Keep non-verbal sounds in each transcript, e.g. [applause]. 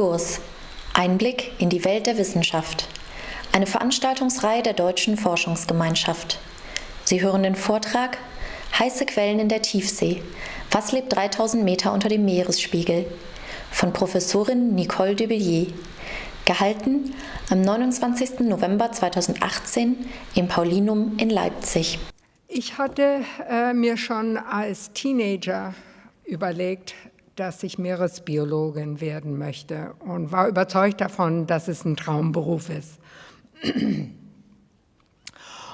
Diskurs. Einblick in die Welt der Wissenschaft. Eine Veranstaltungsreihe der Deutschen Forschungsgemeinschaft. Sie hören den Vortrag Heiße Quellen in der Tiefsee. Was lebt 3000 Meter unter dem Meeresspiegel? Von Professorin Nicole Dubillier. Gehalten am 29. November 2018 im Paulinum in Leipzig. Ich hatte äh, mir schon als Teenager überlegt, dass ich Meeresbiologin werden möchte und war überzeugt davon, dass es ein Traumberuf ist.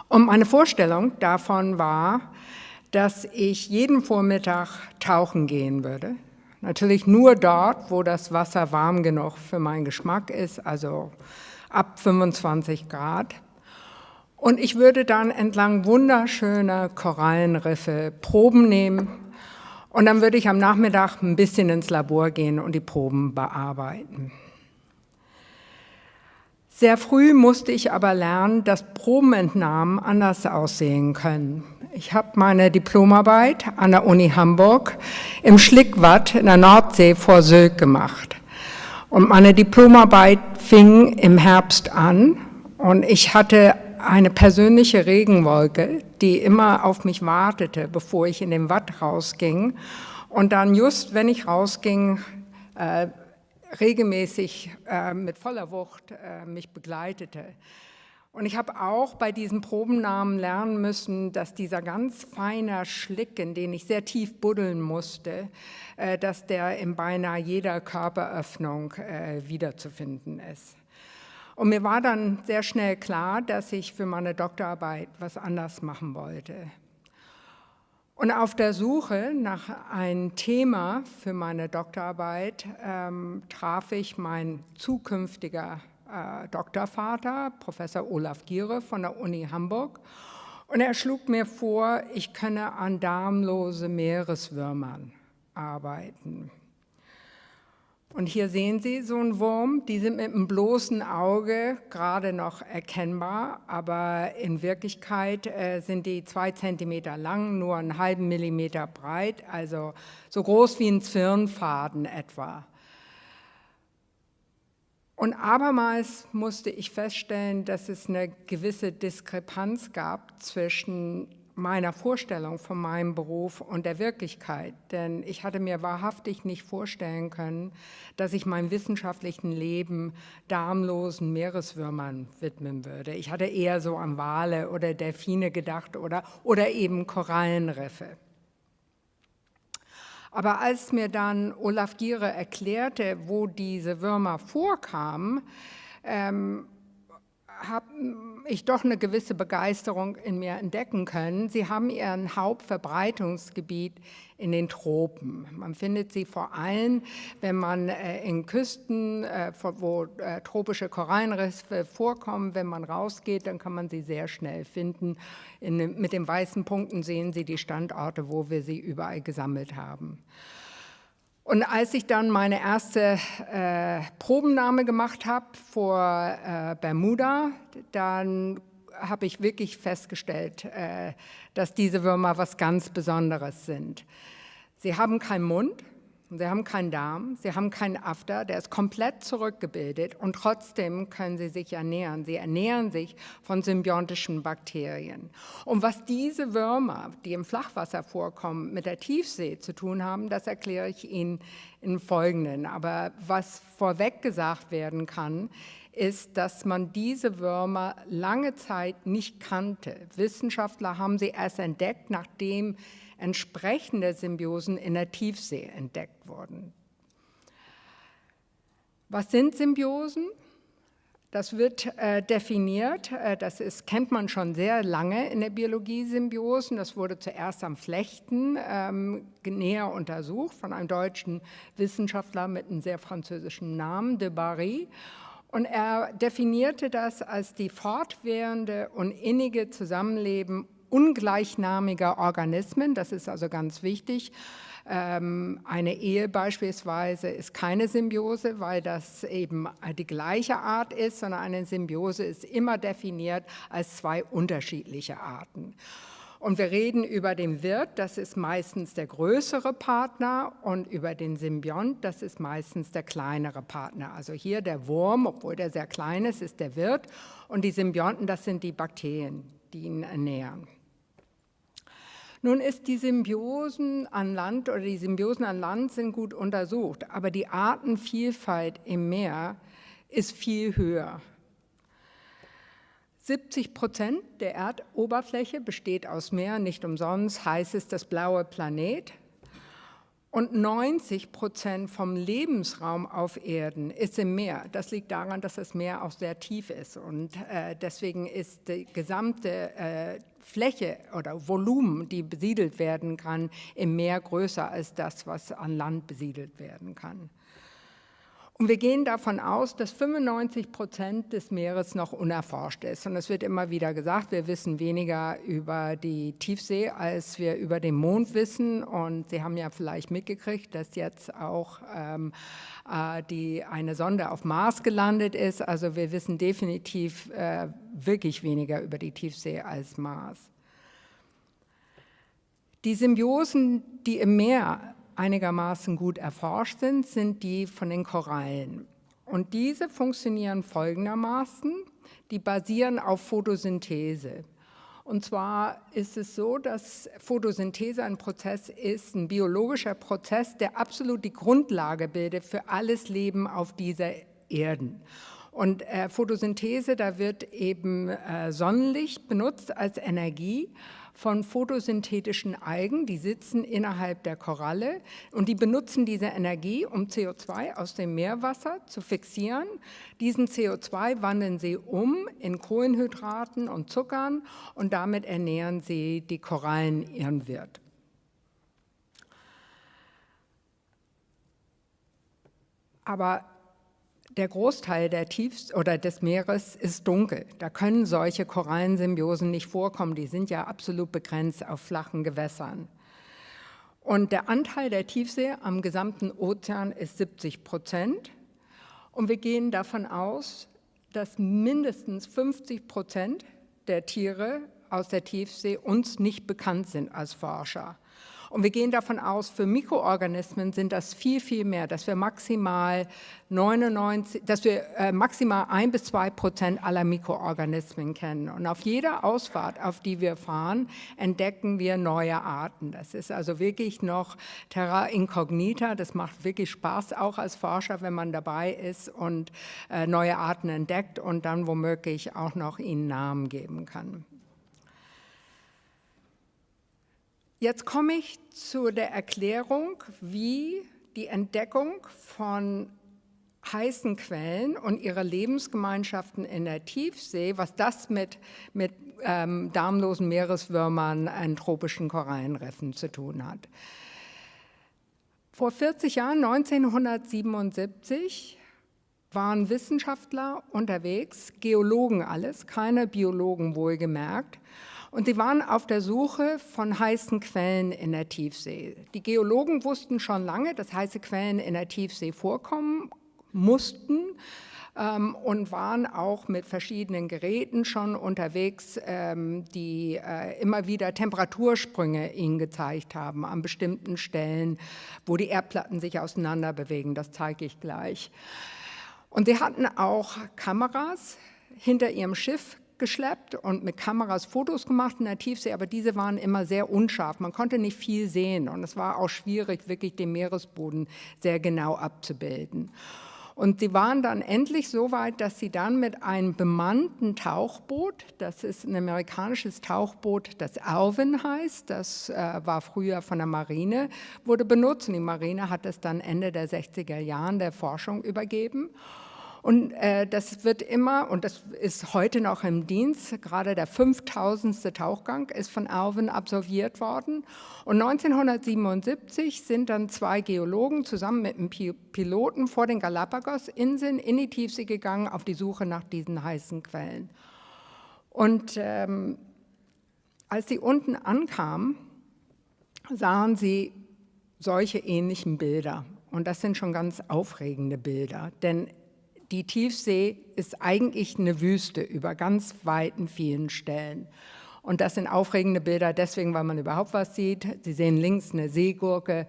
Und meine Vorstellung davon war, dass ich jeden Vormittag tauchen gehen würde. Natürlich nur dort, wo das Wasser warm genug für meinen Geschmack ist, also ab 25 Grad. Und ich würde dann entlang wunderschöner Korallenriffe Proben nehmen und dann würde ich am Nachmittag ein bisschen ins Labor gehen und die Proben bearbeiten. Sehr früh musste ich aber lernen, dass Probenentnahmen anders aussehen können. Ich habe meine Diplomarbeit an der Uni Hamburg im Schlickwatt in der Nordsee vor Sylt gemacht. Und meine Diplomarbeit fing im Herbst an und ich hatte eine persönliche Regenwolke, die immer auf mich wartete, bevor ich in den Watt rausging. Und dann just, wenn ich rausging, äh, regelmäßig äh, mit voller Wucht äh, mich begleitete. Und ich habe auch bei diesen Probennamen lernen müssen, dass dieser ganz feine Schlick, in den ich sehr tief buddeln musste, äh, dass der in beinahe jeder Körperöffnung äh, wiederzufinden ist. Und mir war dann sehr schnell klar, dass ich für meine Doktorarbeit was anders machen wollte. Und auf der Suche nach einem Thema für meine Doktorarbeit ähm, traf ich meinen zukünftiger äh, Doktorvater, Professor Olaf Giere von der Uni Hamburg. Und er schlug mir vor, ich könne an darmlose Meereswürmern arbeiten. Und hier sehen Sie so einen Wurm, die sind mit einem bloßen Auge gerade noch erkennbar, aber in Wirklichkeit äh, sind die zwei Zentimeter lang, nur einen halben Millimeter breit, also so groß wie ein Zwirnfaden etwa. Und abermals musste ich feststellen, dass es eine gewisse Diskrepanz gab zwischen meiner Vorstellung von meinem Beruf und der Wirklichkeit. Denn ich hatte mir wahrhaftig nicht vorstellen können, dass ich mein wissenschaftlichen Leben darmlosen Meereswürmern widmen würde. Ich hatte eher so an Wale oder Delfine gedacht oder, oder eben Korallenriffe. Aber als mir dann Olaf Giere erklärte, wo diese Würmer vorkamen, ähm, habe ich doch eine gewisse Begeisterung in mir entdecken können. Sie haben ihren Hauptverbreitungsgebiet in den Tropen. Man findet sie vor allem, wenn man äh, in Küsten, äh, wo äh, tropische Korallenriffe vorkommen, wenn man rausgeht, dann kann man sie sehr schnell finden. In, mit den weißen Punkten sehen Sie die Standorte, wo wir sie überall gesammelt haben. Und als ich dann meine erste äh, Probennahme gemacht habe vor äh, Bermuda, dann habe ich wirklich festgestellt, äh, dass diese Würmer was ganz Besonderes sind. Sie haben keinen Mund, Sie haben keinen Darm, sie haben keinen After, der ist komplett zurückgebildet und trotzdem können sie sich ernähren. Sie ernähren sich von symbiontischen Bakterien. Und was diese Würmer, die im Flachwasser vorkommen, mit der Tiefsee zu tun haben, das erkläre ich Ihnen im Folgenden. Aber was vorweg gesagt werden kann, ist, dass man diese Würmer lange Zeit nicht kannte. Wissenschaftler haben sie erst entdeckt, nachdem entsprechende Symbiosen in der Tiefsee entdeckt wurden. Was sind Symbiosen? Das wird äh, definiert, äh, das ist, kennt man schon sehr lange in der Biologie Symbiosen. Das wurde zuerst am Flechten ähm, näher untersucht von einem deutschen Wissenschaftler mit einem sehr französischen Namen, de Barry. Und er definierte das als die fortwährende und innige Zusammenleben ungleichnamiger Organismen, das ist also ganz wichtig. Ähm, eine Ehe beispielsweise ist keine Symbiose, weil das eben die gleiche Art ist, sondern eine Symbiose ist immer definiert als zwei unterschiedliche Arten. Und wir reden über den Wirt, das ist meistens der größere Partner, und über den Symbiont, das ist meistens der kleinere Partner. Also hier der Wurm, obwohl der sehr klein ist, ist der Wirt, und die Symbionten, das sind die Bakterien, die ihn ernähren. Nun ist die Symbiosen an Land oder die Symbiosen an Land sind gut untersucht, aber die Artenvielfalt im Meer ist viel höher. 70 Prozent der Erdoberfläche besteht aus Meer, nicht umsonst heißt es das blaue Planet. Und 90 Prozent vom Lebensraum auf Erden ist im Meer. Das liegt daran, dass das Meer auch sehr tief ist. Und äh, deswegen ist die gesamte äh, Fläche oder Volumen, die besiedelt werden kann, im Meer größer als das, was an Land besiedelt werden kann. Und wir gehen davon aus, dass 95 Prozent des Meeres noch unerforscht ist. Und es wird immer wieder gesagt, wir wissen weniger über die Tiefsee, als wir über den Mond wissen. Und Sie haben ja vielleicht mitgekriegt, dass jetzt auch ähm, äh, die, eine Sonde auf Mars gelandet ist. Also wir wissen definitiv äh, wirklich weniger über die Tiefsee als Mars. Die Symbiosen, die im Meer einigermaßen gut erforscht sind, sind die von den Korallen. Und diese funktionieren folgendermaßen, die basieren auf Photosynthese. Und zwar ist es so, dass Photosynthese ein Prozess ist, ein biologischer Prozess, der absolut die Grundlage bildet für alles Leben auf dieser Erden. Und äh, Photosynthese, da wird eben äh, Sonnenlicht benutzt als Energie von photosynthetischen Algen, die sitzen innerhalb der Koralle und die benutzen diese Energie, um CO2 aus dem Meerwasser zu fixieren. Diesen CO2 wandeln sie um in Kohlenhydraten und Zuckern und damit ernähren sie die Korallen ihren Wirt. Aber der Großteil der Tiefs oder des Meeres ist dunkel. Da können solche Korallensymbiosen nicht vorkommen. Die sind ja absolut begrenzt auf flachen Gewässern. Und der Anteil der Tiefsee am gesamten Ozean ist 70 Prozent. Und wir gehen davon aus, dass mindestens 50 Prozent der Tiere aus der Tiefsee uns nicht bekannt sind als Forscher. Und wir gehen davon aus, für Mikroorganismen sind das viel, viel mehr, dass wir maximal 99, dass wir äh, maximal ein bis zwei Prozent aller Mikroorganismen kennen. Und auf jeder Ausfahrt, auf die wir fahren, entdecken wir neue Arten. Das ist also wirklich noch Terra Incognita. Das macht wirklich Spaß, auch als Forscher, wenn man dabei ist und äh, neue Arten entdeckt und dann womöglich auch noch ihnen Namen geben kann. Jetzt komme ich zu der Erklärung, wie die Entdeckung von heißen Quellen und ihre Lebensgemeinschaften in der Tiefsee, was das mit, mit ähm, darmlosen Meereswürmern in tropischen Korallenriffen zu tun hat. Vor 40 Jahren, 1977, waren Wissenschaftler unterwegs, Geologen alles, keine Biologen wohlgemerkt, und sie waren auf der Suche von heißen Quellen in der Tiefsee. Die Geologen wussten schon lange, dass heiße Quellen in der Tiefsee vorkommen mussten ähm, und waren auch mit verschiedenen Geräten schon unterwegs, ähm, die äh, immer wieder Temperatursprünge ihnen gezeigt haben an bestimmten Stellen, wo die Erdplatten sich auseinander bewegen. Das zeige ich gleich. Und sie hatten auch Kameras hinter ihrem Schiff geschleppt und mit Kameras Fotos gemacht in der Tiefsee, aber diese waren immer sehr unscharf. Man konnte nicht viel sehen und es war auch schwierig, wirklich den Meeresboden sehr genau abzubilden. Und sie waren dann endlich so weit, dass sie dann mit einem bemannten Tauchboot, das ist ein amerikanisches Tauchboot, das Alvin heißt, das äh, war früher von der Marine, wurde benutzt. Und die Marine hat es dann Ende der 60er Jahren der Forschung übergeben. Und äh, das wird immer, und das ist heute noch im Dienst, gerade der 5000. Tauchgang ist von Alvin absolviert worden. Und 1977 sind dann zwei Geologen zusammen mit einem Piloten vor den Galapagos-Inseln in die Tiefsee gegangen auf die Suche nach diesen heißen Quellen. Und ähm, als sie unten ankamen, sahen sie solche ähnlichen Bilder. Und das sind schon ganz aufregende Bilder, denn die Tiefsee ist eigentlich eine Wüste über ganz weiten vielen Stellen. Und das sind aufregende Bilder deswegen, weil man überhaupt was sieht. Sie sehen links eine Seegurke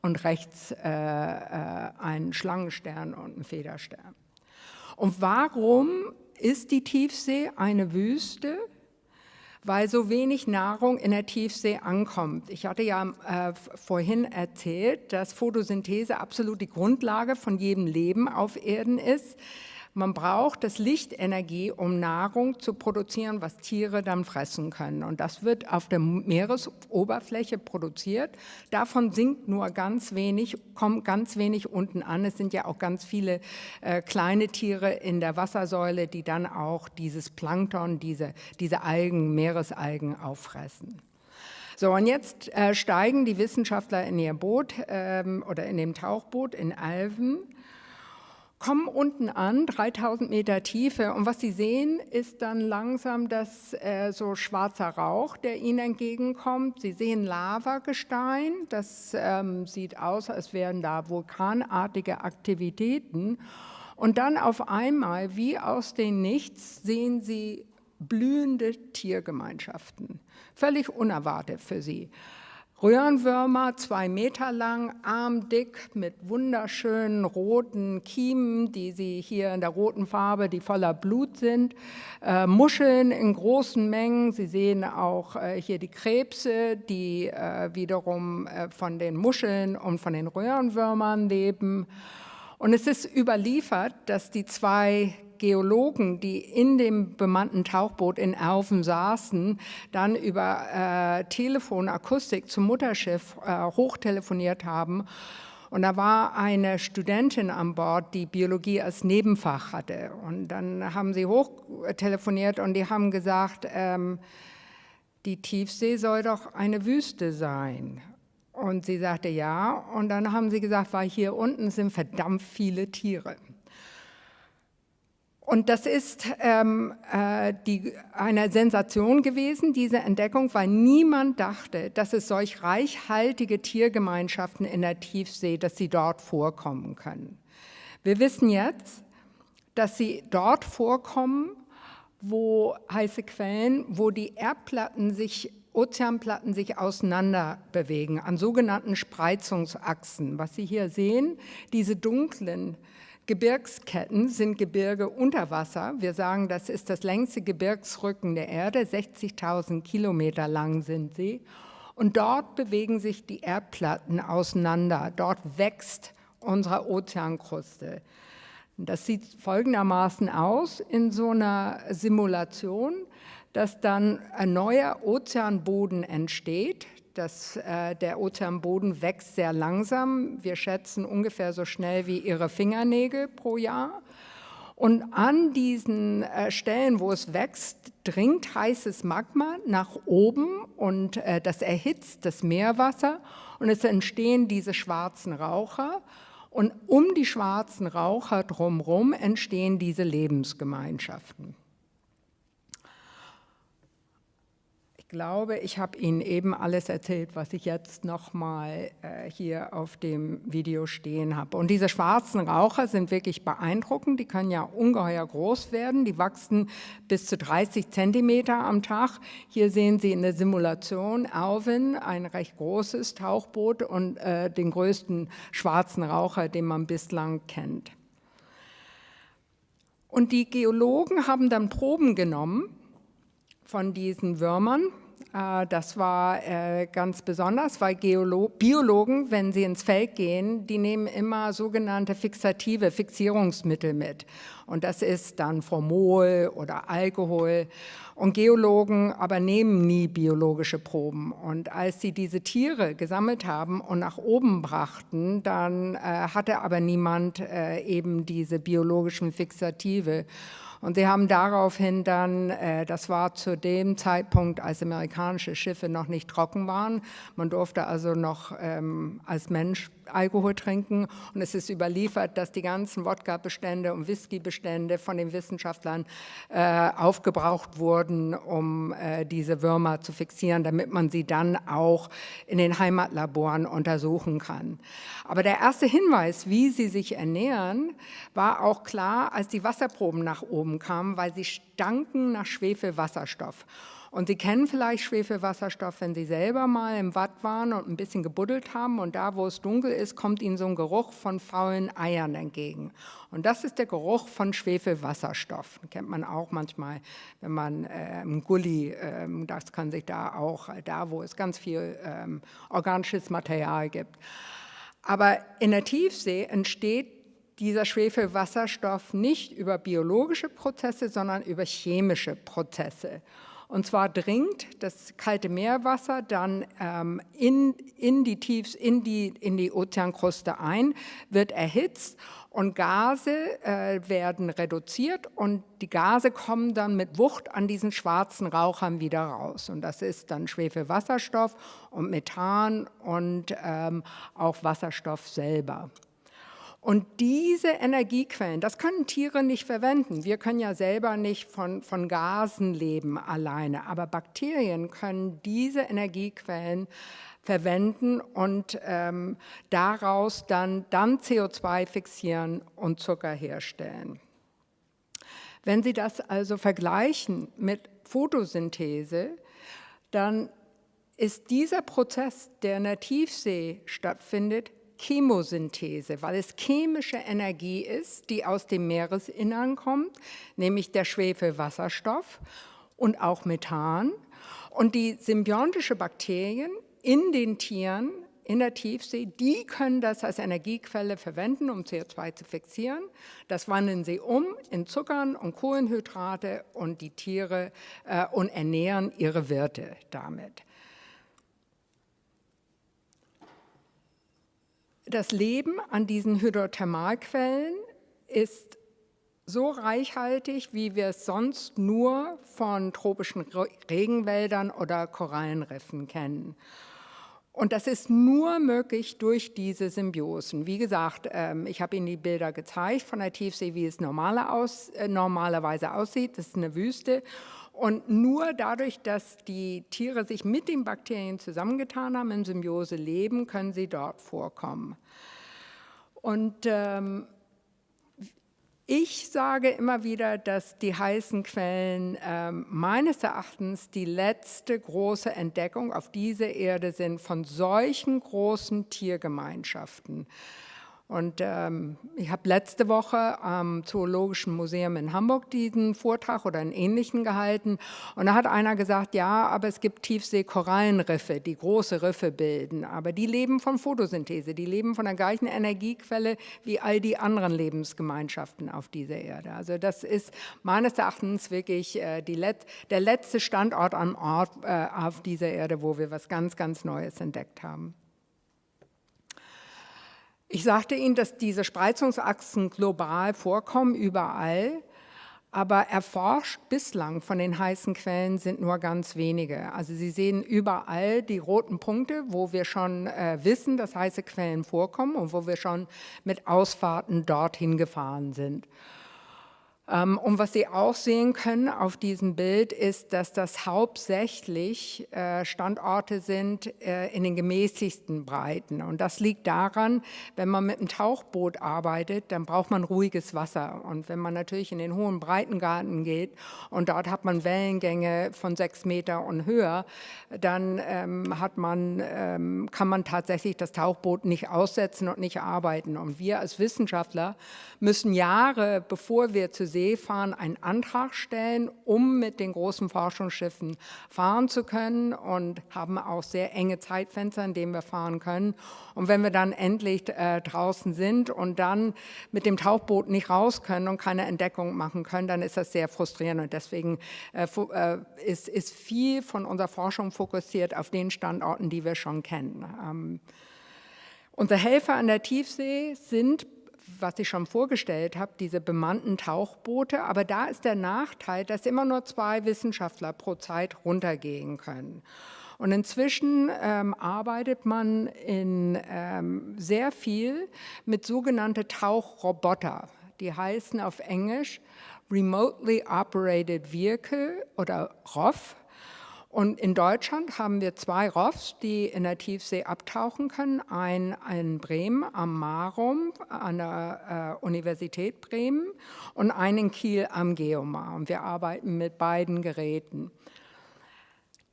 und rechts äh, äh, einen Schlangenstern und einen Federstern. Und warum ist die Tiefsee eine Wüste? Weil so wenig Nahrung in der Tiefsee ankommt. Ich hatte ja äh, vorhin erzählt, dass Photosynthese absolut die Grundlage von jedem Leben auf Erden ist. Man braucht das Lichtenergie, um Nahrung zu produzieren, was Tiere dann fressen können. Und das wird auf der Meeresoberfläche produziert. Davon sinkt nur ganz wenig, kommt ganz wenig unten an. Es sind ja auch ganz viele äh, kleine Tiere in der Wassersäule, die dann auch dieses Plankton, diese, diese Algen, Meeresalgen auffressen. So, und jetzt äh, steigen die Wissenschaftler in ihr Boot ähm, oder in dem Tauchboot in Alven kommen unten an, 3000 Meter Tiefe und was Sie sehen, ist dann langsam das äh, so schwarzer Rauch, der Ihnen entgegenkommt. Sie sehen Lavagestein, das ähm, sieht aus, als wären da vulkanartige Aktivitäten. Und dann auf einmal, wie aus dem Nichts, sehen Sie blühende Tiergemeinschaften. Völlig unerwartet für Sie. Röhrenwürmer, zwei Meter lang, armdick, mit wunderschönen roten Kiemen, die sie hier in der roten Farbe, die voller Blut sind. Äh, Muscheln in großen Mengen. Sie sehen auch äh, hier die Krebse, die äh, wiederum äh, von den Muscheln und von den Röhrenwürmern leben. Und es ist überliefert, dass die zwei Geologen, die in dem bemannten Tauchboot in Erven saßen, dann über äh, Telefonakustik zum Mutterschiff äh, hochtelefoniert haben. Und da war eine Studentin an Bord, die Biologie als Nebenfach hatte. Und dann haben sie hochtelefoniert und die haben gesagt, ähm, die Tiefsee soll doch eine Wüste sein. Und sie sagte ja. Und dann haben sie gesagt, weil hier unten sind verdammt viele Tiere. Und das ist ähm, äh, die, eine Sensation gewesen, diese Entdeckung, weil niemand dachte, dass es solch reichhaltige Tiergemeinschaften in der Tiefsee, dass sie dort vorkommen können. Wir wissen jetzt, dass sie dort vorkommen, wo heiße Quellen, wo die Erdplatten sich, Ozeanplatten sich auseinander bewegen, an sogenannten Spreizungsachsen. Was Sie hier sehen, diese dunklen Gebirgsketten sind Gebirge unter Wasser. Wir sagen, das ist das längste Gebirgsrücken der Erde, 60.000 Kilometer lang sind sie. Und dort bewegen sich die Erdplatten auseinander. Dort wächst unsere Ozeankruste. Das sieht folgendermaßen aus in so einer Simulation, dass dann ein neuer Ozeanboden entsteht. Das, äh, der Ozeanboden wächst sehr langsam. Wir schätzen ungefähr so schnell wie Ihre Fingernägel pro Jahr. Und an diesen äh, Stellen, wo es wächst, dringt heißes Magma nach oben und äh, das erhitzt das Meerwasser und es entstehen diese schwarzen Raucher. Und um die schwarzen Raucher drumherum entstehen diese Lebensgemeinschaften. Ich glaube, ich habe Ihnen eben alles erzählt, was ich jetzt nochmal äh, hier auf dem Video stehen habe. Und diese schwarzen Raucher sind wirklich beeindruckend. Die können ja ungeheuer groß werden. Die wachsen bis zu 30 Zentimeter am Tag. Hier sehen Sie in der Simulation Alvin, ein recht großes Tauchboot und äh, den größten schwarzen Raucher, den man bislang kennt. Und die Geologen haben dann Proben genommen von diesen Würmern. Äh, das war äh, ganz besonders, weil Geolo Biologen, wenn sie ins Feld gehen, die nehmen immer sogenannte fixative Fixierungsmittel mit. Und das ist dann Formol oder Alkohol. Und Geologen aber nehmen nie biologische Proben. Und als sie diese Tiere gesammelt haben und nach oben brachten, dann äh, hatte aber niemand eben diese biologischen Fixative. Und sie haben daraufhin dann, äh, das war zu dem Zeitpunkt, als amerikanische Schiffe noch nicht trocken waren, man durfte also noch ähm, als Mensch Alkohol trinken und es ist überliefert, dass die ganzen Wodka-Bestände und Whisky-Bestände von den Wissenschaftlern äh, aufgebraucht wurden, um äh, diese Würmer zu fixieren, damit man sie dann auch in den Heimatlaboren untersuchen kann. Aber der erste Hinweis, wie sie sich ernähren, war auch klar, als die Wasserproben nach oben kamen, weil sie stanken nach Schwefelwasserstoff. Und Sie kennen vielleicht Schwefelwasserstoff, wenn Sie selber mal im Watt waren und ein bisschen gebuddelt haben und da, wo es dunkel ist, kommt Ihnen so ein Geruch von faulen Eiern entgegen. Und das ist der Geruch von Schwefelwasserstoff. Den kennt man auch manchmal, wenn man äh, im Gully, äh, das kann sich da auch, da wo es ganz viel äh, organisches Material gibt. Aber in der Tiefsee entsteht dieser Schwefelwasserstoff nicht über biologische Prozesse, sondern über chemische Prozesse. Und zwar dringt das kalte Meerwasser dann ähm, in, in, die Tiefs, in, die, in die Ozeankruste ein, wird erhitzt und Gase äh, werden reduziert und die Gase kommen dann mit Wucht an diesen schwarzen Rauchern wieder raus. Und das ist dann Schwefelwasserstoff und Methan und ähm, auch Wasserstoff selber. Und diese Energiequellen, das können Tiere nicht verwenden. Wir können ja selber nicht von, von Gasen leben alleine, aber Bakterien können diese Energiequellen verwenden und ähm, daraus dann, dann CO2 fixieren und Zucker herstellen. Wenn Sie das also vergleichen mit Photosynthese, dann ist dieser Prozess, der in der Tiefsee stattfindet, Chemosynthese, weil es chemische Energie ist, die aus dem Meeresinnern kommt, nämlich der Schwefelwasserstoff und auch Methan. Und die symbiontische Bakterien in den Tieren in der Tiefsee, die können das als Energiequelle verwenden, um CO2 zu fixieren. Das wandeln sie um in Zuckern und Kohlenhydrate und die Tiere äh, und ernähren ihre Wirte damit. Das Leben an diesen Hydrothermalquellen ist so reichhaltig, wie wir es sonst nur von tropischen Regenwäldern oder Korallenriffen kennen. Und das ist nur möglich durch diese Symbiosen. Wie gesagt, ähm, ich habe Ihnen die Bilder gezeigt von der Tiefsee, wie es äh, normalerweise aussieht. Das ist eine Wüste. Und nur dadurch, dass die Tiere sich mit den Bakterien zusammengetan haben, in Symbiose leben, können sie dort vorkommen. Und ähm, ich sage immer wieder, dass die heißen Quellen ähm, meines Erachtens die letzte große Entdeckung auf dieser Erde sind von solchen großen Tiergemeinschaften. Und ähm, ich habe letzte Woche am Zoologischen Museum in Hamburg diesen Vortrag oder einen ähnlichen gehalten. Und da hat einer gesagt, ja, aber es gibt Tiefseekorallenriffe, die große Riffe bilden. Aber die leben von Photosynthese, die leben von der gleichen Energiequelle wie all die anderen Lebensgemeinschaften auf dieser Erde. Also das ist meines Erachtens wirklich äh, Let der letzte Standort am Ort äh, auf dieser Erde, wo wir was ganz, ganz Neues entdeckt haben. Ich sagte Ihnen, dass diese Spreizungsachsen global vorkommen, überall, aber erforscht bislang von den heißen Quellen sind nur ganz wenige. Also Sie sehen überall die roten Punkte, wo wir schon äh, wissen, dass heiße Quellen vorkommen und wo wir schon mit Ausfahrten dorthin gefahren sind. Ähm, und was Sie auch sehen können auf diesem Bild ist, dass das hauptsächlich äh, Standorte sind äh, in den gemäßigsten Breiten. Und das liegt daran, wenn man mit einem Tauchboot arbeitet, dann braucht man ruhiges Wasser. Und wenn man natürlich in den hohen Breitengarten geht und dort hat man Wellengänge von sechs Meter und höher, dann ähm, hat man, ähm, kann man tatsächlich das Tauchboot nicht aussetzen und nicht arbeiten. Und wir als Wissenschaftler müssen Jahre, bevor wir zu See fahren, einen Antrag stellen, um mit den großen Forschungsschiffen fahren zu können und haben auch sehr enge Zeitfenster, in denen wir fahren können. Und wenn wir dann endlich äh, draußen sind und dann mit dem Tauchboot nicht raus können und keine Entdeckung machen können, dann ist das sehr frustrierend. Und deswegen äh, äh, ist, ist viel von unserer Forschung fokussiert auf den Standorten, die wir schon kennen. Ähm, Unsere Helfer an der Tiefsee sind was ich schon vorgestellt habe, diese bemannten Tauchboote. Aber da ist der Nachteil, dass immer nur zwei Wissenschaftler pro Zeit runtergehen können. Und inzwischen ähm, arbeitet man in ähm, sehr viel mit sogenannten Tauchroboter. Die heißen auf Englisch Remotely Operated Vehicle oder ROV. Und in Deutschland haben wir zwei ROVs, die in der Tiefsee abtauchen können. Ein in Bremen am Marum an der äh, Universität Bremen und einen in Kiel am Geomar. Und wir arbeiten mit beiden Geräten.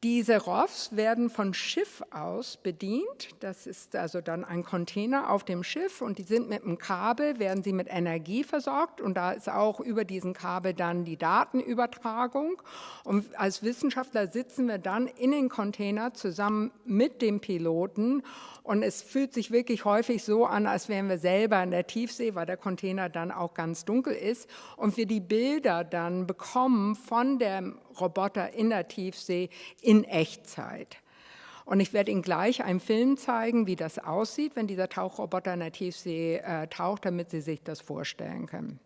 Diese ROVs werden von Schiff aus bedient. Das ist also dann ein Container auf dem Schiff und die sind mit einem Kabel, werden sie mit Energie versorgt und da ist auch über diesen Kabel dann die Datenübertragung. Und als Wissenschaftler sitzen wir dann in den Container zusammen mit dem Piloten und es fühlt sich wirklich häufig so an, als wären wir selber in der Tiefsee, weil der Container dann auch ganz dunkel ist und wir die Bilder dann bekommen von dem Roboter in der Tiefsee in Echtzeit. Und ich werde Ihnen gleich einen Film zeigen, wie das aussieht, wenn dieser Tauchroboter in der Tiefsee äh, taucht, damit Sie sich das vorstellen können.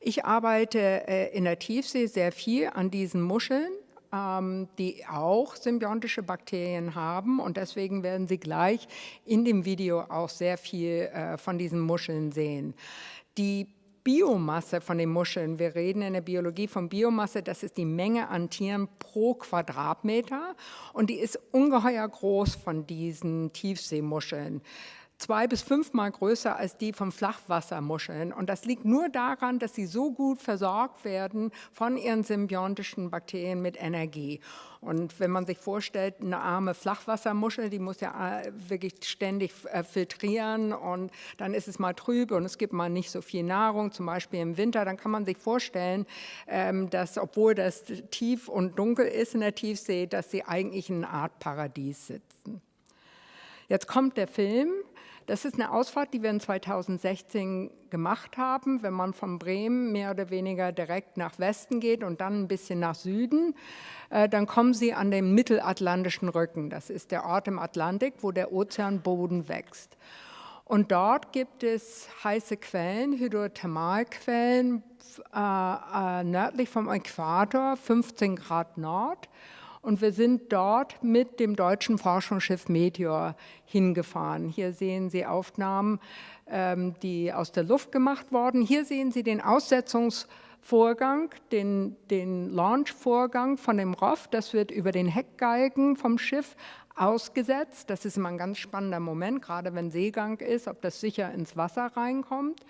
Ich arbeite äh, in der Tiefsee sehr viel an diesen Muscheln, ähm, die auch symbiontische Bakterien haben und deswegen werden Sie gleich in dem Video auch sehr viel äh, von diesen Muscheln sehen. Die Biomasse von den Muscheln, wir reden in der Biologie von Biomasse, das ist die Menge an Tieren pro Quadratmeter und die ist ungeheuer groß von diesen Tiefseemuscheln zwei bis fünfmal größer als die von Flachwassermuscheln. Und das liegt nur daran, dass sie so gut versorgt werden von ihren symbiontischen Bakterien mit Energie. Und wenn man sich vorstellt, eine arme Flachwassermuschel, die muss ja äh, wirklich ständig äh, filtrieren und dann ist es mal trüb und es gibt mal nicht so viel Nahrung, zum Beispiel im Winter, dann kann man sich vorstellen, ähm, dass obwohl das tief und dunkel ist in der Tiefsee, dass sie eigentlich in einer Art Paradies sitzen. Jetzt kommt der Film. Das ist eine Ausfahrt, die wir in 2016 gemacht haben. Wenn man von Bremen mehr oder weniger direkt nach Westen geht und dann ein bisschen nach Süden, äh, dann kommen Sie an den mittelatlantischen Rücken. Das ist der Ort im Atlantik, wo der Ozeanboden wächst. Und dort gibt es heiße Quellen, Hydrothermalquellen, äh, äh, nördlich vom Äquator, 15 Grad Nord. Und wir sind dort mit dem deutschen Forschungsschiff Meteor hingefahren. Hier sehen Sie Aufnahmen, ähm, die aus der Luft gemacht wurden. Hier sehen Sie den Aussetzungsvorgang, den, den Launchvorgang von dem ROV. Das wird über den Heckgalgen vom Schiff ausgesetzt. Das ist immer ein ganz spannender Moment, gerade wenn Seegang ist, ob das sicher ins Wasser reinkommt.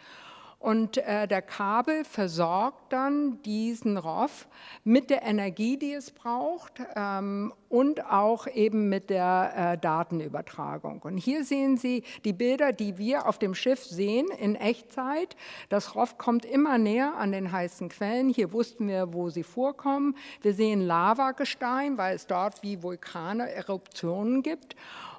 Und äh, der Kabel versorgt dann diesen ROV mit der Energie, die es braucht ähm, und auch eben mit der äh, Datenübertragung. Und hier sehen Sie die Bilder, die wir auf dem Schiff sehen in Echtzeit. Das ROV kommt immer näher an den heißen Quellen. Hier wussten wir, wo sie vorkommen. Wir sehen Lavagestein, weil es dort wie Vulkane Eruptionen gibt.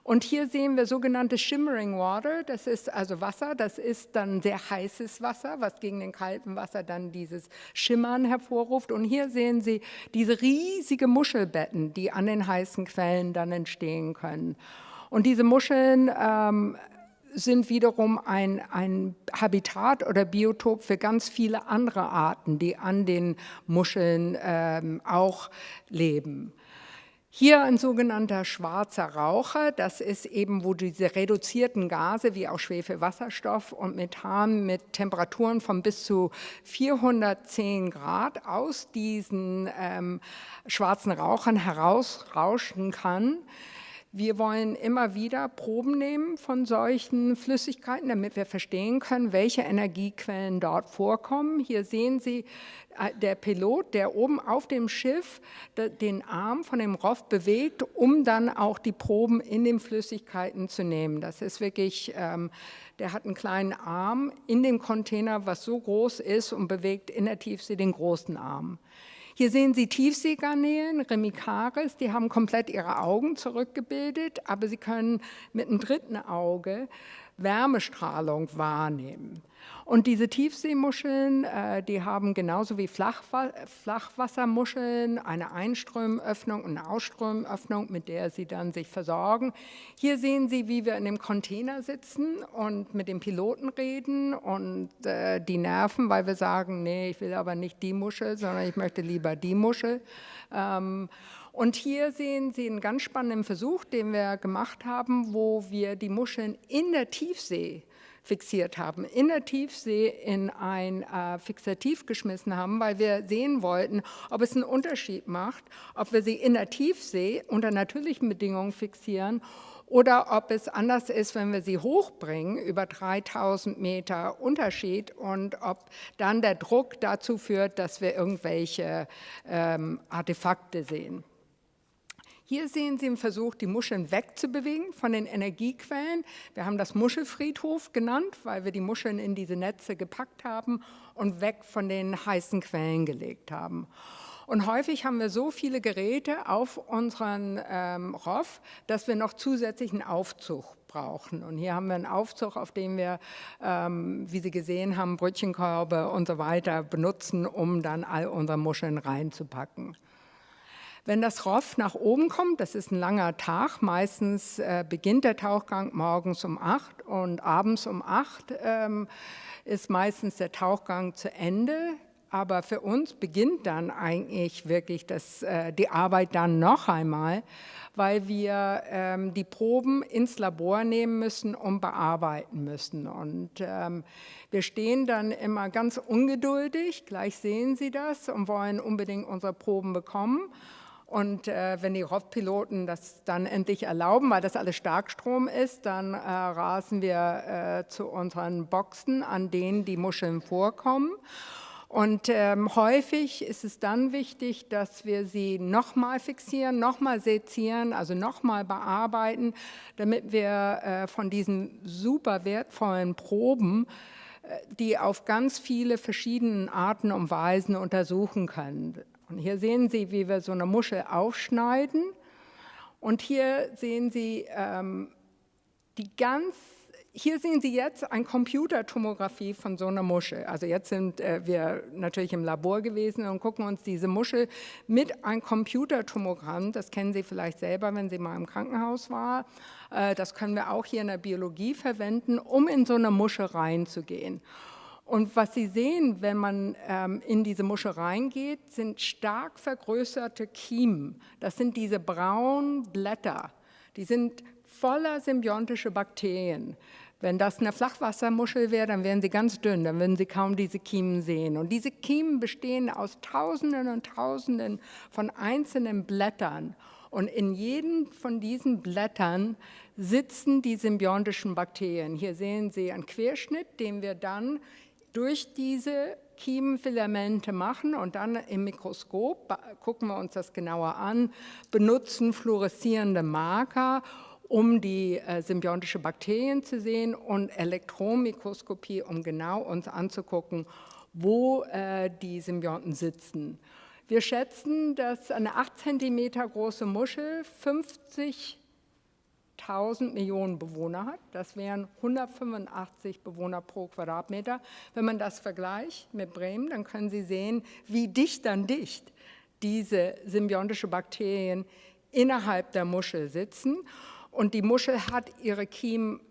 Und hier sehen wir sogenannte Shimmering Water, das ist also Wasser, das ist dann sehr heißes Wasser, was gegen den kalten Wasser dann dieses Schimmern hervorruft. Und hier sehen Sie diese riesige Muschelbetten, die an den heißen Quellen dann entstehen können. Und diese Muscheln ähm, sind wiederum ein, ein Habitat oder Biotop für ganz viele andere Arten, die an den Muscheln ähm, auch leben. Hier ein sogenannter schwarzer Raucher, das ist eben, wo diese reduzierten Gase wie auch Schwefelwasserstoff und Methan mit Temperaturen von bis zu 410 Grad aus diesen ähm, schwarzen Rauchern herausrauschen kann. Wir wollen immer wieder Proben nehmen von solchen Flüssigkeiten, damit wir verstehen können, welche Energiequellen dort vorkommen. Hier sehen Sie äh, der Pilot, der oben auf dem Schiff den Arm von dem ROV bewegt, um dann auch die Proben in den Flüssigkeiten zu nehmen. Das ist wirklich, ähm, der hat einen kleinen Arm in dem Container, was so groß ist und bewegt in der Tiefsee den großen Arm. Hier sehen Sie Tiefseegarnelen, Remicaris, die haben komplett ihre Augen zurückgebildet, aber sie können mit einem dritten Auge Wärmestrahlung wahrnehmen. Und diese Tiefseemuscheln, äh, die haben genauso wie Flachwa Flachwassermuscheln eine Einströmöffnung und eine Ausströmöffnung, mit der sie dann sich versorgen. Hier sehen Sie, wie wir in dem Container sitzen und mit dem Piloten reden und äh, die nerven, weil wir sagen, nee, ich will aber nicht die Muschel, sondern ich möchte lieber die Muschel. Ähm, und hier sehen Sie einen ganz spannenden Versuch, den wir gemacht haben, wo wir die Muscheln in der Tiefsee fixiert haben, in der Tiefsee in ein äh, Fixativ geschmissen haben, weil wir sehen wollten, ob es einen Unterschied macht, ob wir sie in der Tiefsee unter natürlichen Bedingungen fixieren oder ob es anders ist, wenn wir sie hochbringen, über 3000 Meter Unterschied und ob dann der Druck dazu führt, dass wir irgendwelche ähm, Artefakte sehen. Hier sehen Sie im Versuch, die Muscheln wegzubewegen von den Energiequellen. Wir haben das Muschelfriedhof genannt, weil wir die Muscheln in diese Netze gepackt haben und weg von den heißen Quellen gelegt haben. Und häufig haben wir so viele Geräte auf unseren ähm, ROF, dass wir noch zusätzlichen Aufzug brauchen. Und hier haben wir einen Aufzug, auf dem wir, ähm, wie Sie gesehen haben, Brötchenkörbe und so weiter benutzen, um dann all unsere Muscheln reinzupacken. Wenn das ROF nach oben kommt, das ist ein langer Tag, meistens äh, beginnt der Tauchgang morgens um 8 und abends um 8 ähm, ist meistens der Tauchgang zu Ende. Aber für uns beginnt dann eigentlich wirklich das, äh, die Arbeit dann noch einmal, weil wir ähm, die Proben ins Labor nehmen müssen und bearbeiten müssen. Und ähm, wir stehen dann immer ganz ungeduldig, gleich sehen Sie das, und wollen unbedingt unsere Proben bekommen. Und äh, wenn die ROV-Piloten das dann endlich erlauben, weil das alles Starkstrom ist, dann äh, rasen wir äh, zu unseren Boxen, an denen die Muscheln vorkommen. Und ähm, häufig ist es dann wichtig, dass wir sie nochmal fixieren, nochmal sezieren, also nochmal bearbeiten, damit wir äh, von diesen super wertvollen Proben äh, die auf ganz viele verschiedene Arten und Weisen untersuchen können. Und hier sehen Sie, wie wir so eine Muschel aufschneiden. Und hier sehen Sie ähm, die ganz, hier sehen Sie jetzt eine Computertomographie von so einer Muschel. Also jetzt sind äh, wir natürlich im Labor gewesen und gucken uns diese Muschel mit einem Computertomogramm, das kennen Sie vielleicht selber, wenn Sie mal im Krankenhaus waren, äh, das können wir auch hier in der Biologie verwenden, um in so eine Muschel reinzugehen. Und was Sie sehen, wenn man ähm, in diese Muschel reingeht, sind stark vergrößerte Kiemen. Das sind diese braunen Blätter. Die sind voller symbiontische Bakterien. Wenn das eine Flachwassermuschel wäre, dann wären sie ganz dünn, dann würden Sie kaum diese Kiemen sehen. Und diese Kiemen bestehen aus Tausenden und Tausenden von einzelnen Blättern. Und in jedem von diesen Blättern sitzen die symbiontischen Bakterien. Hier sehen Sie einen Querschnitt, den wir dann durch diese Kiemenfilamente machen und dann im Mikroskop, gucken wir uns das genauer an, benutzen fluoreszierende Marker, um die äh, symbiontische Bakterien zu sehen und Elektronenmikroskopie, um genau uns anzugucken, wo äh, die Symbionten sitzen. Wir schätzen, dass eine 8 cm große Muschel 50 1000 Millionen Bewohner hat. Das wären 185 Bewohner pro Quadratmeter. Wenn man das vergleicht mit Bremen, dann können Sie sehen, wie dicht an dicht diese symbiontische Bakterien innerhalb der Muschel sitzen. Und die Muschel hat ihre Kiemen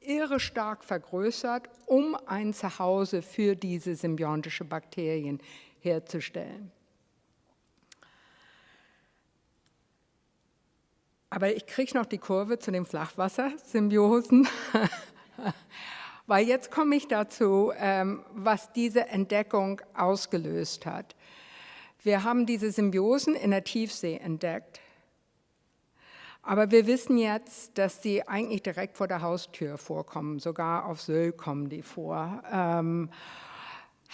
irre stark vergrößert, um ein Zuhause für diese symbiontische Bakterien herzustellen. Aber ich kriege noch die Kurve zu den Flachwassersymbiosen, [laughs] weil jetzt komme ich dazu, ähm, was diese Entdeckung ausgelöst hat. Wir haben diese Symbiosen in der Tiefsee entdeckt. Aber wir wissen jetzt, dass sie eigentlich direkt vor der Haustür vorkommen. Sogar auf Sylt kommen die vor.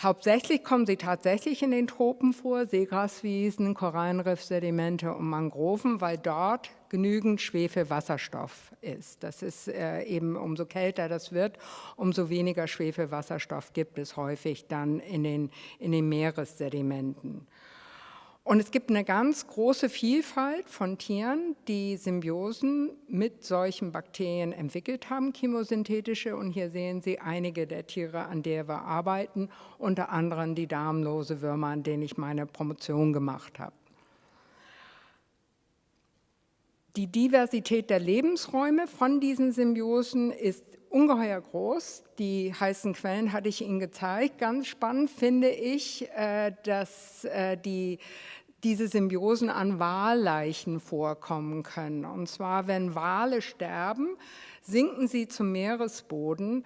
Hauptsächlich kommen sie tatsächlich in den Tropen vor, Seegraswiesen, Korallenriffsedimente und Mangroven, weil dort genügend Schwefelwasserstoff ist. Das ist äh, eben, umso kälter das wird, umso weniger Schwefelwasserstoff gibt es häufig dann in den, in den Meeressedimenten. Und es gibt eine ganz große Vielfalt von Tieren, die Symbiosen mit solchen Bakterien entwickelt haben, chemosynthetische. Und hier sehen Sie einige der Tiere, an der wir arbeiten, unter anderem die darmlose Würmer, an denen ich meine Promotion gemacht habe. Die Diversität der Lebensräume von diesen Symbiosen ist ungeheuer groß. Die heißen Quellen hatte ich Ihnen gezeigt. Ganz spannend finde ich, äh, dass äh, die diese Symbiosen an Walleichen vorkommen können. Und zwar, wenn Wale sterben, sinken sie zum Meeresboden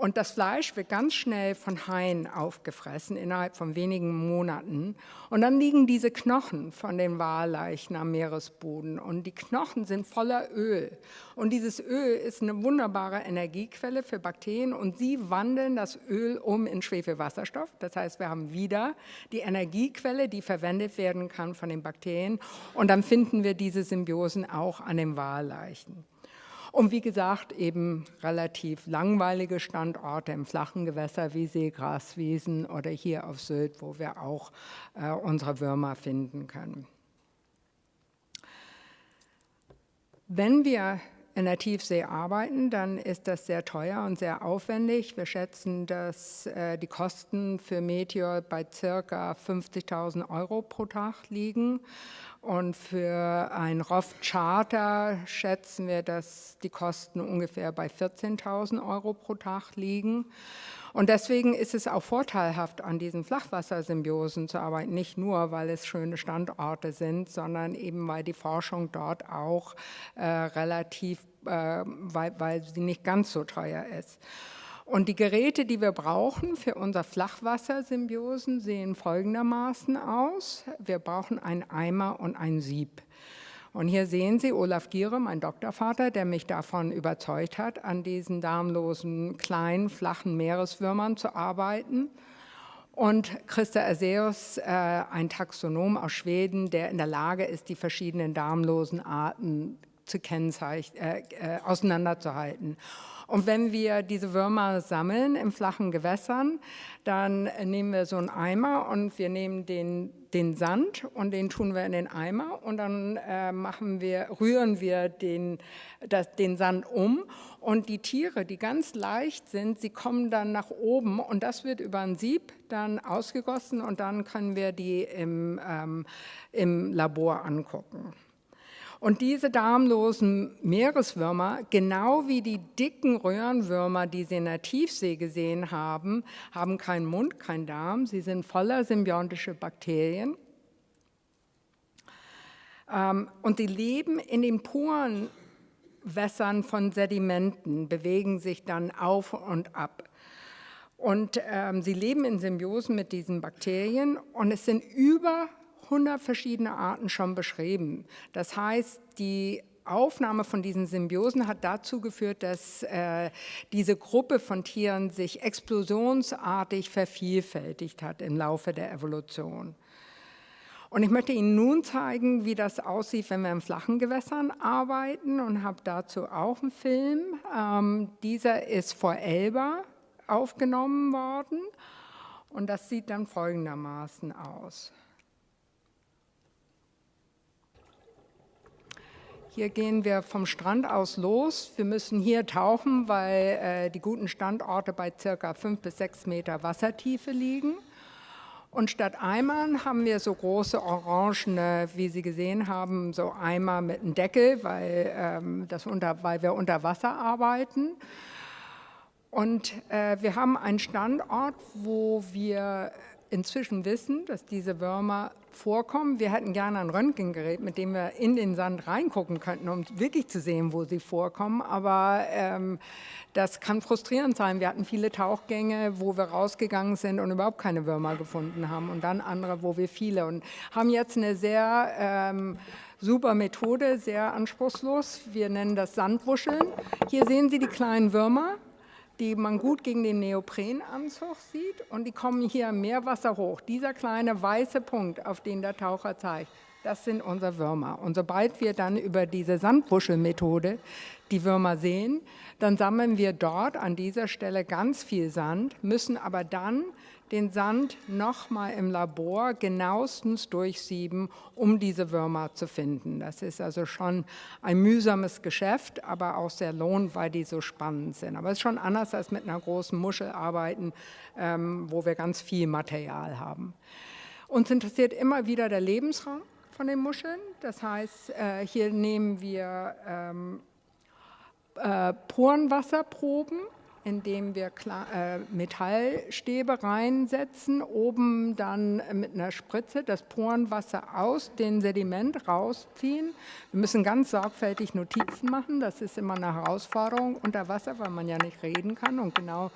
Und das Fleisch wird ganz schnell von Haien aufgefressen, innerhalb von wenigen Monaten. Und dann liegen diese Knochen von den Walleichen am Meeresboden. Und die Knochen sind voller Öl. Und dieses Öl ist eine wunderbare Energiequelle für Bakterien. Und sie wandeln das Öl um in Schwefelwasserstoff. Das heißt, wir haben wieder die Energiequelle, die verwendet werden kann von den Bakterien. Und dann finden wir diese Symbiosen auch an den Walleichen. Und wie gesagt, eben relativ langweilige Standorte im flachen Gewässer wie Seegraswiesen oder hier auf Sylt, wo wir auch äh, unsere Würmer finden können. Wenn wir in der Tiefsee arbeiten, dann ist das sehr teuer und sehr aufwendig. Wir schätzen, dass äh, die Kosten für Meteor bei circa 50.000 Euro pro Tag liegen. Und für ein ROF-Charter schätzen wir, dass die Kosten ungefähr bei 14.000 Euro pro Tag liegen. Und deswegen ist es auch vorteilhaft, an diesen Flachwassersymbiosen zu arbeiten, nicht nur, weil es schöne Standorte sind, sondern eben, weil die Forschung dort auch äh, relativ, äh, weil, weil sie nicht ganz so teuer ist. Und die Geräte, die wir brauchen für unser Flachwassersymbiosen, sehen folgendermaßen aus. Wir brauchen einen Eimer und ein Sieb. Und hier sehen Sie Olaf Giere, mein Doktorvater, der mich davon überzeugt hat, an diesen darmlosen, kleinen, flachen Meereswürmern zu arbeiten. Und Christa Aseus, äh, ein Taxonom aus Schweden, der in der Lage ist, die verschiedenen darmlosen Arten zu äh, äh, auseinanderzuhalten. Und wenn wir diese Würmer sammeln in flachen Gewässern, dann nehmen wir so einen Eimer und wir nehmen den, den Sand und den tun wir in den Eimer und dann äh, machen wir, rühren wir den, das, den Sand um und die Tiere, die ganz leicht sind, sie kommen dann nach oben und das wird über ein Sieb dann ausgegossen und dann können wir die im, ähm, im Labor angucken. Und diese darmlosen Meereswürmer, genau wie die dicken Röhrenwürmer, die Sie in der Tiefsee gesehen haben, haben keinen Mund, keinen Darm. Sie sind voller symbiontische Bakterien. Ähm, und sie leben in den puren Wässern von Sedimenten, bewegen sich dann auf und ab. Und ähm, sie leben in Symbiosen mit diesen Bakterien und es sind über 100 verschiedene Arten schon beschrieben. Das heißt, die Aufnahme von diesen Symbiosen hat dazu geführt, dass äh, diese Gruppe von Tieren sich explosionsartig vervielfältigt hat im Laufe der Evolution. Und ich möchte Ihnen nun zeigen, wie das aussieht, wenn wir in flachen Gewässern arbeiten und habe dazu auch einen Film. Ähm, dieser ist vor Elba aufgenommen worden und das sieht dann folgendermaßen aus. Hier gehen wir vom Strand aus los. Wir müssen hier tauchen, weil äh, die guten Standorte bei circa fünf bis sechs Meter Wassertiefe liegen. Und statt Eimern haben wir so große orangene, wie Sie gesehen haben, so Eimer mit einem Deckel, weil, ähm, das unter, weil wir unter Wasser arbeiten. Und äh, wir haben einen Standort, wo wir inzwischen wissen, dass diese Würmer vorkommen. Wir hätten gerne ein Röntgengerät, mit dem wir in den Sand reingucken könnten, um wirklich zu sehen, wo sie vorkommen. Aber ähm, das kann frustrierend sein. Wir hatten viele Tauchgänge, wo wir rausgegangen sind und überhaupt keine Würmer gefunden haben. Und dann andere, wo wir viele. Und haben jetzt eine sehr ähm, super Methode, sehr anspruchslos. Wir nennen das Sandwuscheln. Hier sehen Sie die kleinen Würmer die man gut gegen den Neoprenanzug sieht und die kommen hier im Meerwasser hoch. Dieser kleine weiße Punkt, auf den der Taucher zeigt, das sind unsere Würmer. Und sobald wir dann über diese Sandbuschelmethode die Würmer sehen, dann sammeln wir dort an dieser Stelle ganz viel Sand, müssen aber dann den Sand nochmal im Labor genauestens durchsieben, um diese Würmer zu finden. Das ist also schon ein mühsames Geschäft, aber auch sehr lohnend, weil die so spannend sind. Aber es ist schon anders als mit einer großen Muschel arbeiten, ähm, wo wir ganz viel Material haben. Uns interessiert immer wieder der Lebensraum von den Muscheln. Das heißt, äh, hier nehmen wir ähm, äh, Porenwasserproben indem wir äh, Metallstäbe reinsetzen, oben dann mit einer Spritze das Porenwasser aus dem Sediment rausziehen. Wir müssen ganz sorgfältig Notizen machen, das ist immer eine Herausforderung unter Wasser, weil man ja nicht reden kann und genau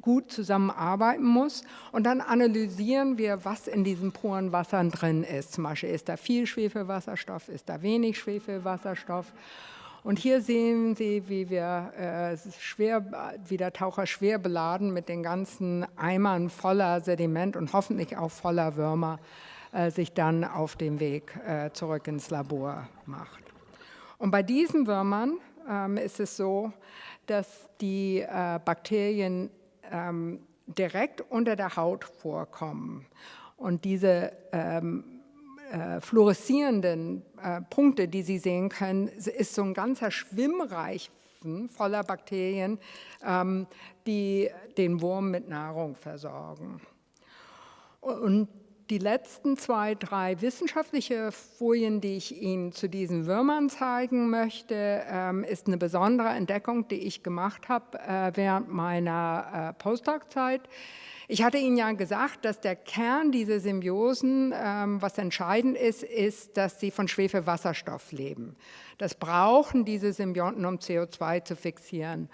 gut zusammenarbeiten muss. Und dann analysieren wir, was in diesen Porenwassern drin ist. Zum Beispiel ist da viel Schwefelwasserstoff, ist da wenig Schwefelwasserstoff. Und hier sehen Sie, wie wir äh, schwer, wie der Taucher schwer beladen mit den ganzen Eimern voller Sediment und hoffentlich auch voller Würmer äh, sich dann auf dem Weg äh, zurück ins Labor macht. Und bei diesen Würmern ähm, ist es so, dass die äh, Bakterien ähm, direkt unter der Haut vorkommen. Und diese ähm, äh, fluoreszierenden äh, Punkte, die Sie sehen können, ist so ein ganzer Schwimmreich voller Bakterien, ähm, die den Wurm mit Nahrung versorgen. Und die letzten zwei, drei wissenschaftliche Folien, die ich Ihnen zu diesen Würmern zeigen möchte, ähm, ist eine besondere Entdeckung, die ich gemacht habe äh, während meiner äh, Postdoc-Zeit. Ich hatte Ihnen ja gesagt, dass der Kern dieser Symbiosen, ähm, was entscheidend ist, ist, dass sie von Schwefelwasserstoff leben. Das brauchen diese Symbionten, um CO2 zu fixieren.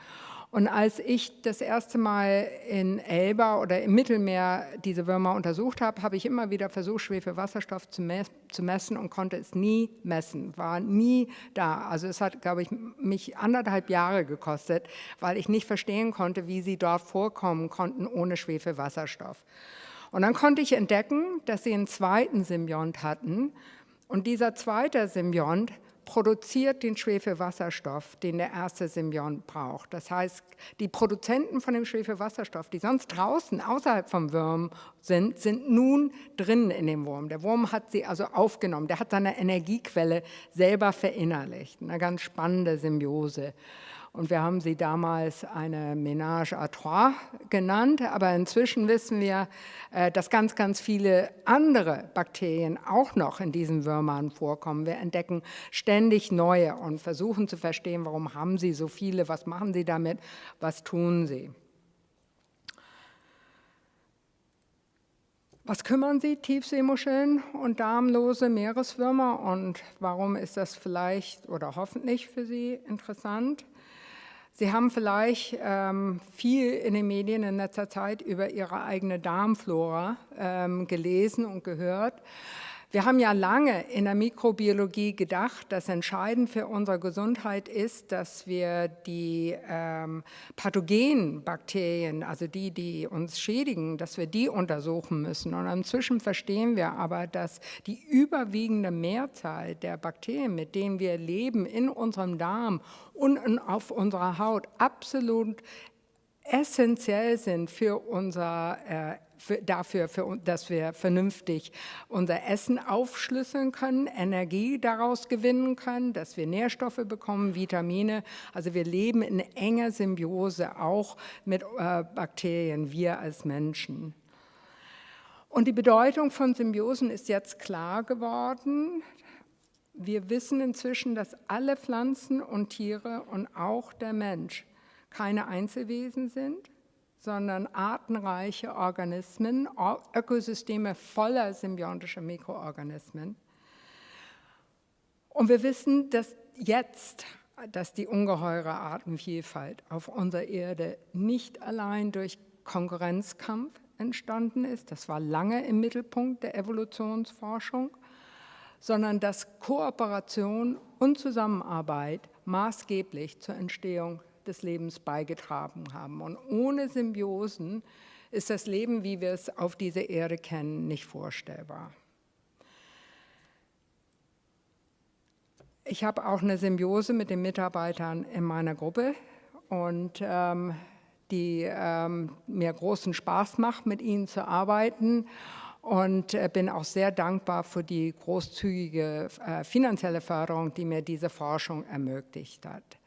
Und als ich das erste Mal in Elba oder im Mittelmeer diese Würmer untersucht habe, habe ich immer wieder versucht, Schwefelwasserstoff zu, me zu messen und konnte es nie messen, war nie da. Also es hat, glaube ich, mich anderthalb Jahre gekostet, weil ich nicht verstehen konnte, wie sie dort vorkommen konnten ohne Schwefelwasserstoff. Und dann konnte ich entdecken, dass sie einen zweiten Symbiont hatten. Und dieser zweite Symbiont produziert den Schwefelwasserstoff, den der erste Symbiont braucht. Das heißt, die Produzenten von dem Schwefelwasserstoff, die sonst draußen außerhalb vom Wurm sind, sind nun drin in dem Wurm. Der Wurm hat sie also aufgenommen, der hat seine Energiequelle selber verinnerlicht. Eine ganz spannende Symbiose. Und wir haben sie damals eine Ménage à trois genannt, aber inzwischen wissen wir, äh, dass ganz, ganz viele andere Bakterien auch noch in diesen Würmern vorkommen. Wir entdecken ständig neue und versuchen zu verstehen, warum haben sie so viele, was machen sie damit, was tun sie. Was kümmern Sie Tiefseemuscheln und darmlose Meereswürmer und warum ist das vielleicht oder hoffentlich für Sie interessant? Sie haben vielleicht ähm, viel in den Medien in letzter Zeit über Ihre eigene Darmflora ähm, gelesen und gehört. Wir haben ja lange in der Mikrobiologie gedacht, dass entscheidend für unsere Gesundheit ist, dass wir die ähm, pathogenen Bakterien, also die, die uns schädigen, dass wir die untersuchen müssen. Und inzwischen verstehen wir aber, dass die überwiegende Mehrzahl der Bakterien, mit denen wir leben, in unserem Darm und auf unserer Haut absolut essentiell sind für unser äh, für, dafür, für, dass wir vernünftig unser Essen aufschlüsseln können, Energie daraus gewinnen können, dass wir Nährstoffe bekommen, Vitamine. Also wir leben in enger Symbiose auch mit äh, Bakterien, wir als Menschen. Und die Bedeutung von Symbiosen ist jetzt klar geworden. Wir wissen inzwischen, dass alle Pflanzen und Tiere und auch der Mensch keine Einzelwesen sind, sondern artenreiche Organismen, Ökosysteme voller symbiontischer Mikroorganismen. Und wir wissen, dass jetzt, dass die ungeheure Artenvielfalt auf unserer Erde nicht allein durch Konkurrenzkampf entstanden ist, das war lange im Mittelpunkt der Evolutionsforschung, sondern dass Kooperation und Zusammenarbeit maßgeblich zur Entstehung des Lebens beigetragen haben. Und ohne Symbiosen ist das Leben, wie wir es auf dieser Erde kennen, nicht vorstellbar. Ich habe auch eine Symbiose mit den Mitarbeitern in meiner Gruppe und ähm, die ähm, mir großen Spaß macht, mit ihnen zu arbeiten und äh, bin auch sehr dankbar für die großzügige äh, finanzielle Förderung, die mir diese Forschung ermöglicht hat.